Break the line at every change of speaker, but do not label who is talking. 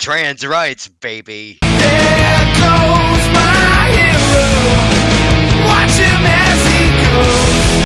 Trans rights, baby.
Yeah!